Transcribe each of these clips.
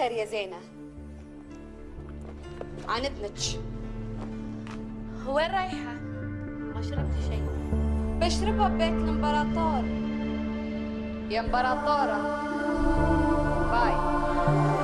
خير يا زينة. عن إذنك وين رايحة؟ ما شربت شيء. بشربها ببيت الإمبراطور. يا إمبراطورة. باي.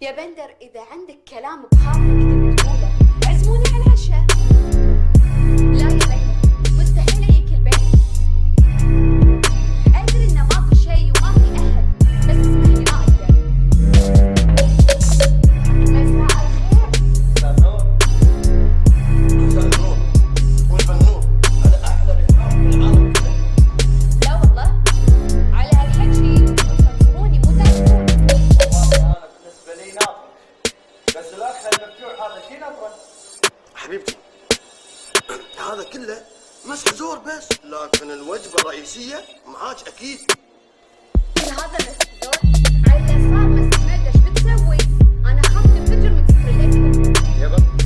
يا بندر إذا عندك كلام بخاطرك تقوله عزموني على حبيبتي. هذا كله مسح زور بس. لكن الوجبة الرئيسية معاك أكيد. كل هذا الاستدور على اليسار مسك مدش بتسوي؟ انفجر من كثر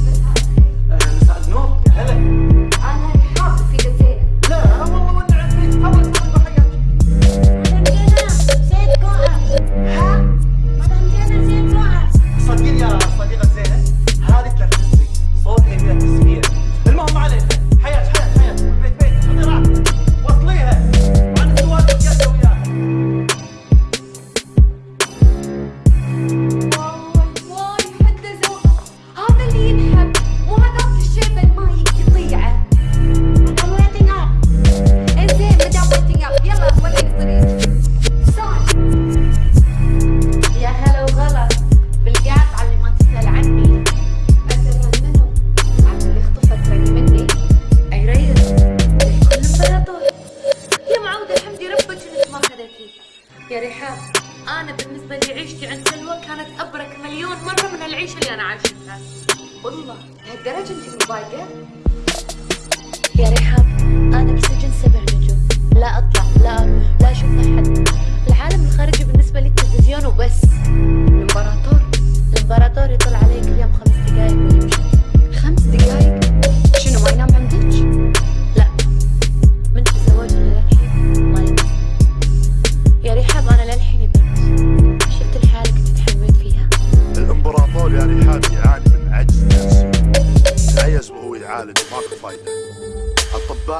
ربك إنك ما خذيتي يا رحاب أنا بالنسبة لي عيشتي عند سلوى كانت أبرك مليون مرة من العيشة اللي أنا عايشتها. والله لهالدرجة أنت مضايقه يا رحاب أنا بسجن سبع نجوم. لا أطلع لا أروح لا أشوف أحد.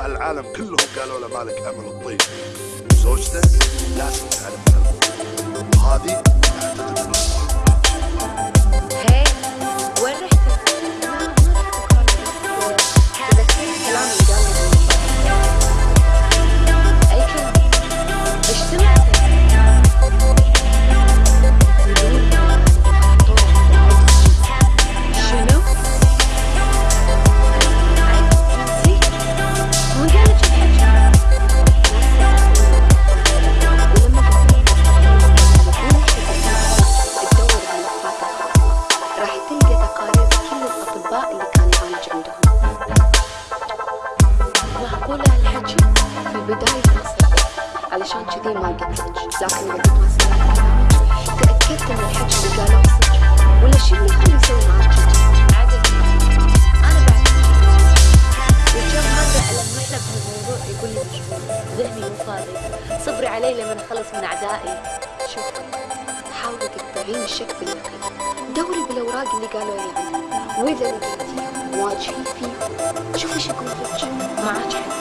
العالم كلهم قالوا له مالك أمل الطيب زوجته لازم تعلم. وهذه اللي كان يعالج عندهم معقولة هالحكي في البداية خسرت علشان كذي ما قلت لكن قبل ما تأكدت من الحكي اللي قالوه ولا شيء اللي كان يسوي معك عدل أنا بعد وكم هذا ألمح له بهالموضوع يقول لي ذهني مو فاضي صبري علي لما أخلص من أعدائي شوفي حاولي تقطعين الشك باليقين دوري بالأوراق اللي قالوا لي عنها Вы дорогие дети, младшие пиво, чего же говорить, мачать?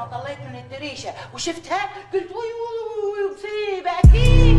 ما طليت من الدريشة وشفتها قلت وي وي مصيبة أكيد.